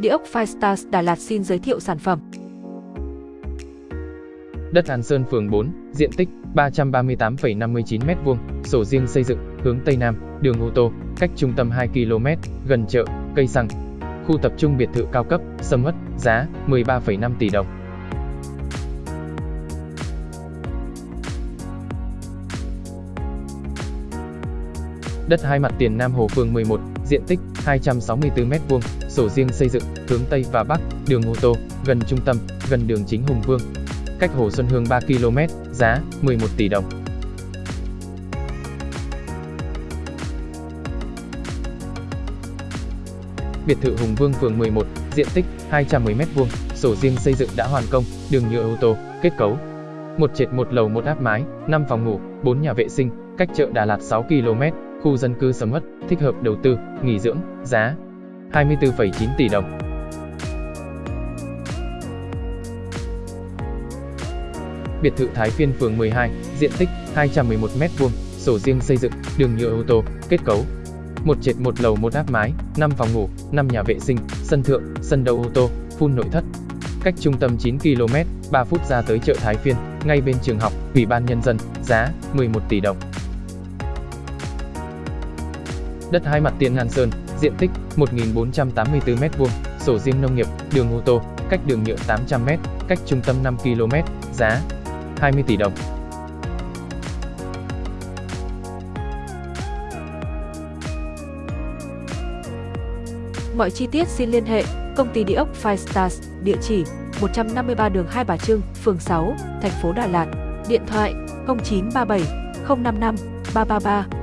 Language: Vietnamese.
Địa ốc Firestars Đà Lạt xin giới thiệu sản phẩm. Đất An Sơn phường 4, diện tích 338,59 m2, sổ riêng xây dựng, hướng Tây Nam, đường ô tô, cách trung tâm 2 km, gần chợ, cây xăng. Khu tập trung biệt thự cao cấp, sầm uất, giá 13,5 tỷ đồng. Đất hai mặt tiền Nam Hồ phường 11, diện tích 264 m2, sổ riêng xây dựng, hướng Tây và Bắc, đường ô tô, gần trung tâm, gần đường chính Hùng Vương. Cách Hồ Xuân Hương 3 km, giá 11 tỷ đồng. Biệt thự Hùng Vương phường 11, diện tích 210 m2, sổ riêng xây dựng đã hoàn công, đường nhựa ô tô, kết cấu. Một trệt một lầu một áp mái, 5 phòng ngủ, 4 nhà vệ sinh, cách chợ Đà Lạt 6 km, khu dân cư sầm uất, thích hợp đầu tư, nghỉ dưỡng, giá 24,9 tỷ đồng. Biệt thự Thái Phiên phường 12, diện tích 211 m2, sổ riêng xây dựng, đường nhựa ô tô, kết cấu. Một trệt một lầu một áp mái, 5 phòng ngủ, 5 nhà vệ sinh, sân thượng, sân đậu ô tô, phun nội thất. Cách trung tâm 9 km, 3 phút ra tới chợ Thái Phiên, ngay bên trường học, Ủy ban nhân dân, giá 11 tỷ đồng. Đất hai mặt tiền Hàn Sơn, diện tích 1.484m2, sổ riêng nông nghiệp, đường ô tô, cách đường nhựa 800 m, cách trung tâm 5 km, giá 20 tỷ đồng. Mọi chi tiết xin liên hệ công ty địa ốc Five Stars, địa chỉ 153 đường Hai Bà Trưng, phường 6, thành phố Đà Lạt, điện thoại 0937 055 333